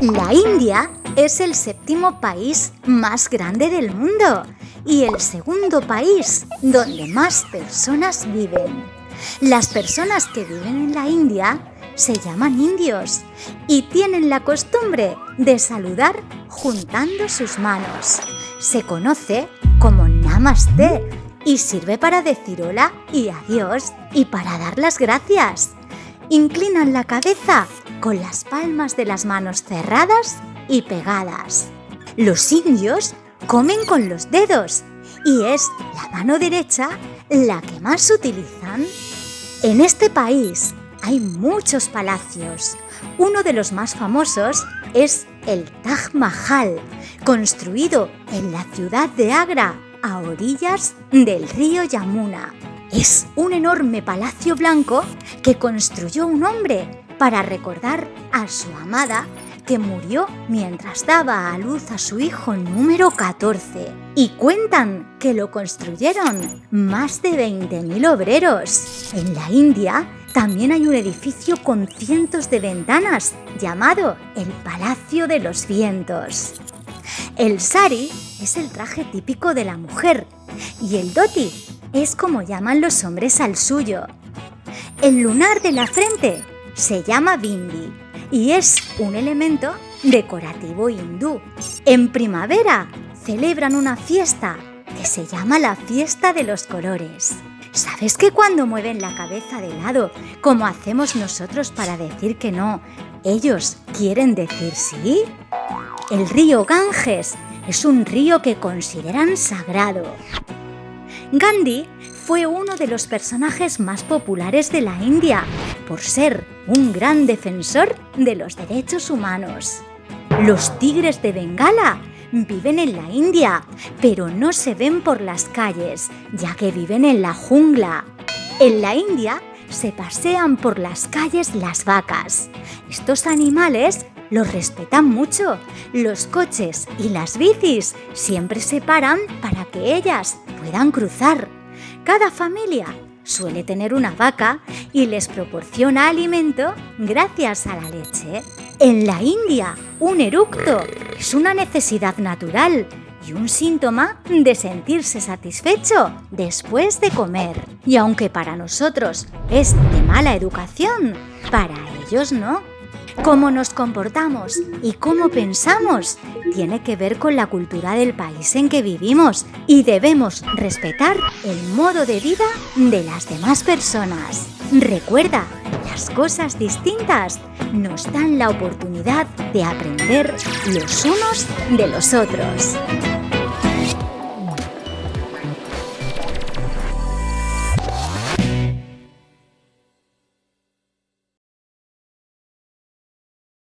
La India es el séptimo país más grande del mundo y el segundo país donde más personas viven. Las personas que viven en la India se llaman indios y tienen la costumbre de saludar juntando sus manos. Se conoce como Namaste y sirve para decir hola y adiós y para dar las gracias. Inclinan la cabeza con las palmas de las manos cerradas y pegadas. Los indios comen con los dedos y es la mano derecha la que más utilizan. En este país hay muchos palacios. Uno de los más famosos es el Taj Mahal, construido en la ciudad de Agra, a orillas del río Yamuna. Es un enorme palacio blanco que construyó un hombre para recordar a su amada que murió mientras daba a luz a su hijo número 14. Y cuentan que lo construyeron más de 20.000 obreros. En la India también hay un edificio con cientos de ventanas llamado el Palacio de los Vientos. El sari es el traje típico de la mujer y el dhoti es como llaman los hombres al suyo. El lunar de la frente se llama bindi y es un elemento decorativo hindú. En primavera celebran una fiesta que se llama la fiesta de los colores. ¿Sabes que cuando mueven la cabeza de lado, como hacemos nosotros para decir que no, ellos quieren decir sí? El río Ganges es un río que consideran sagrado. Gandhi fue uno de los personajes más populares de la India por ser un gran defensor de los derechos humanos. Los tigres de Bengala viven en la India, pero no se ven por las calles, ya que viven en la jungla. En la India se pasean por las calles las vacas. Estos animales los respetan mucho. Los coches y las bicis siempre se paran para que ellas puedan cruzar. Cada familia suele tener una vaca y les proporciona alimento gracias a la leche. En la India, un eructo es una necesidad natural y un síntoma de sentirse satisfecho después de comer. Y aunque para nosotros es de mala educación, para ellos no. Cómo nos comportamos y cómo pensamos tiene que ver con la cultura del país en que vivimos y debemos respetar el modo de vida de las demás personas. Recuerda, las cosas distintas nos dan la oportunidad de aprender los unos de los otros.